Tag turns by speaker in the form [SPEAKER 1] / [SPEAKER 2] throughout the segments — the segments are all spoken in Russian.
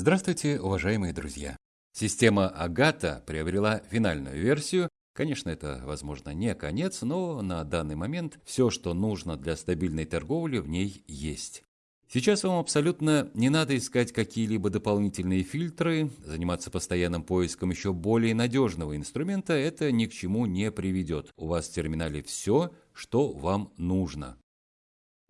[SPEAKER 1] Здравствуйте, уважаемые друзья! Система Агата приобрела финальную версию. Конечно, это, возможно, не конец, но на данный момент все, что нужно для стабильной торговли, в ней есть. Сейчас вам абсолютно не надо искать какие-либо дополнительные фильтры, заниматься постоянным поиском еще более надежного инструмента, это ни к чему не приведет. У вас в терминале все, что вам нужно.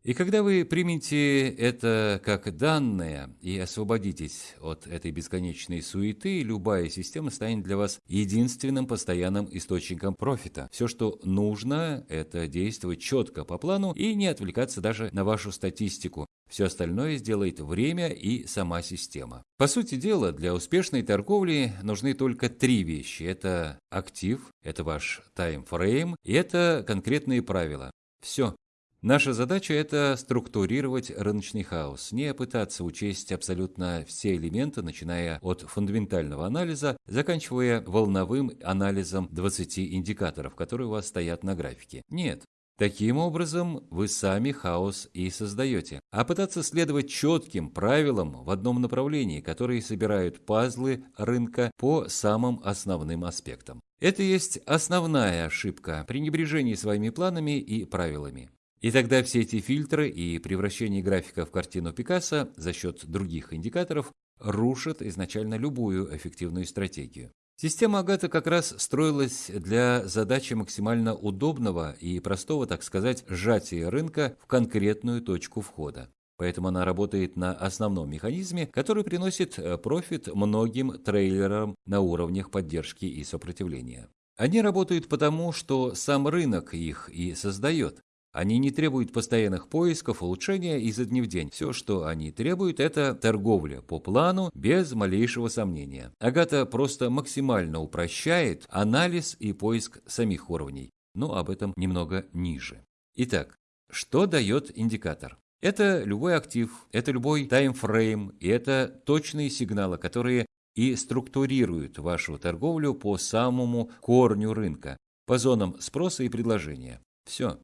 [SPEAKER 1] И когда вы примете это как данное и освободитесь от этой бесконечной суеты, любая система станет для вас единственным постоянным источником профита. Все, что нужно, это действовать четко по плану и не отвлекаться даже на вашу статистику. Все остальное сделает время и сама система. По сути дела, для успешной торговли нужны только три вещи. Это актив, это ваш таймфрейм и это конкретные правила. Все. Наша задача – это структурировать рыночный хаос, не пытаться учесть абсолютно все элементы, начиная от фундаментального анализа, заканчивая волновым анализом 20 индикаторов, которые у вас стоят на графике. Нет, Таким образом, вы сами хаос и создаете. А пытаться следовать четким правилам в одном направлении, которые собирают пазлы рынка по самым основным аспектам. Это есть основная ошибка – пренебрежение своими планами и правилами. И тогда все эти фильтры и превращение графика в картину Пикассо за счет других индикаторов рушат изначально любую эффективную стратегию. Система Агата как раз строилась для задачи максимально удобного и простого, так сказать, сжатия рынка в конкретную точку входа. Поэтому она работает на основном механизме, который приносит э, профит многим трейлерам на уровнях поддержки и сопротивления. Они работают потому, что сам рынок их и создает. Они не требуют постоянных поисков, улучшения изо дня в день. Все, что они требуют, это торговля по плану без малейшего сомнения. Агата просто максимально упрощает анализ и поиск самих уровней. Но об этом немного ниже. Итак, что дает индикатор? Это любой актив, это любой таймфрейм, и это точные сигналы, которые и структурируют вашу торговлю по самому корню рынка, по зонам спроса и предложения. Все.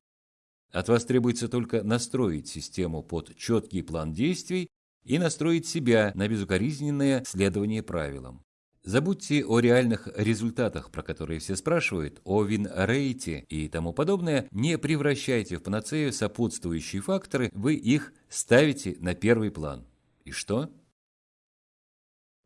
[SPEAKER 1] От вас требуется только настроить систему под четкий план действий и настроить себя на безукоризненное следование правилам. Забудьте о реальных результатах, про которые все спрашивают, о вин-рейте и тому подобное, не превращайте в панацею сопутствующие факторы, вы их ставите на первый план. И что?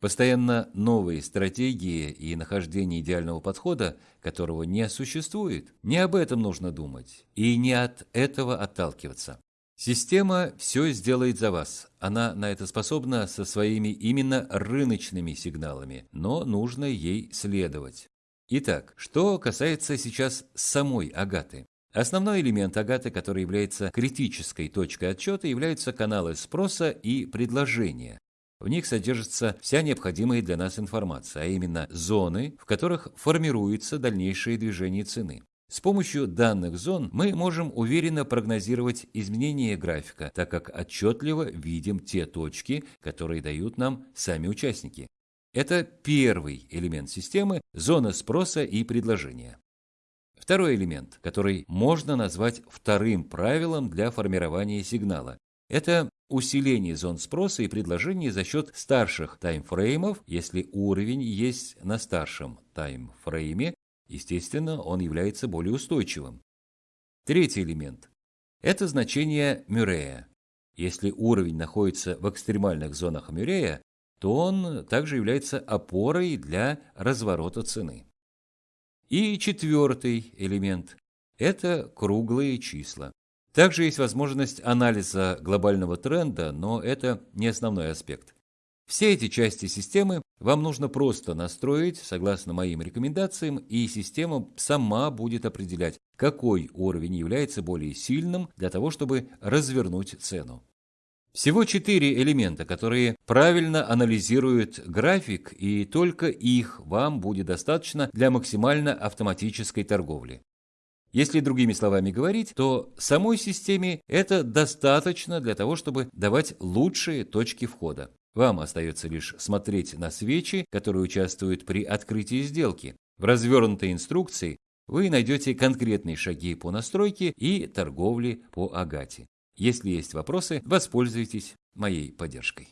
[SPEAKER 1] Постоянно новые стратегии и нахождение идеального подхода, которого не существует. Не об этом нужно думать и не от этого отталкиваться. Система все сделает за вас. Она на это способна со своими именно рыночными сигналами, но нужно ей следовать. Итак, что касается сейчас самой Агаты. Основной элемент Агаты, который является критической точкой отчета, являются каналы спроса и предложения. В них содержится вся необходимая для нас информация, а именно зоны, в которых формируется дальнейшее движение цены. С помощью данных зон мы можем уверенно прогнозировать изменения графика, так как отчетливо видим те точки, которые дают нам сами участники. Это первый элемент системы – зона спроса и предложения. Второй элемент, который можно назвать вторым правилом для формирования сигнала, это усиление зон спроса и предложения за счет старших таймфреймов, если уровень есть на старшем таймфрейме, естественно, он является более устойчивым. Третий элемент – это значение Мюррея. Если уровень находится в экстремальных зонах Мюррея, то он также является опорой для разворота цены. И четвертый элемент – это круглые числа. Также есть возможность анализа глобального тренда, но это не основной аспект. Все эти части системы вам нужно просто настроить согласно моим рекомендациям, и система сама будет определять, какой уровень является более сильным для того, чтобы развернуть цену. Всего четыре элемента, которые правильно анализируют график, и только их вам будет достаточно для максимально автоматической торговли. Если другими словами говорить, то самой системе это достаточно для того, чтобы давать лучшие точки входа. Вам остается лишь смотреть на свечи, которые участвуют при открытии сделки. В развернутой инструкции вы найдете конкретные шаги по настройке и торговле по Агате. Если есть вопросы, воспользуйтесь моей поддержкой.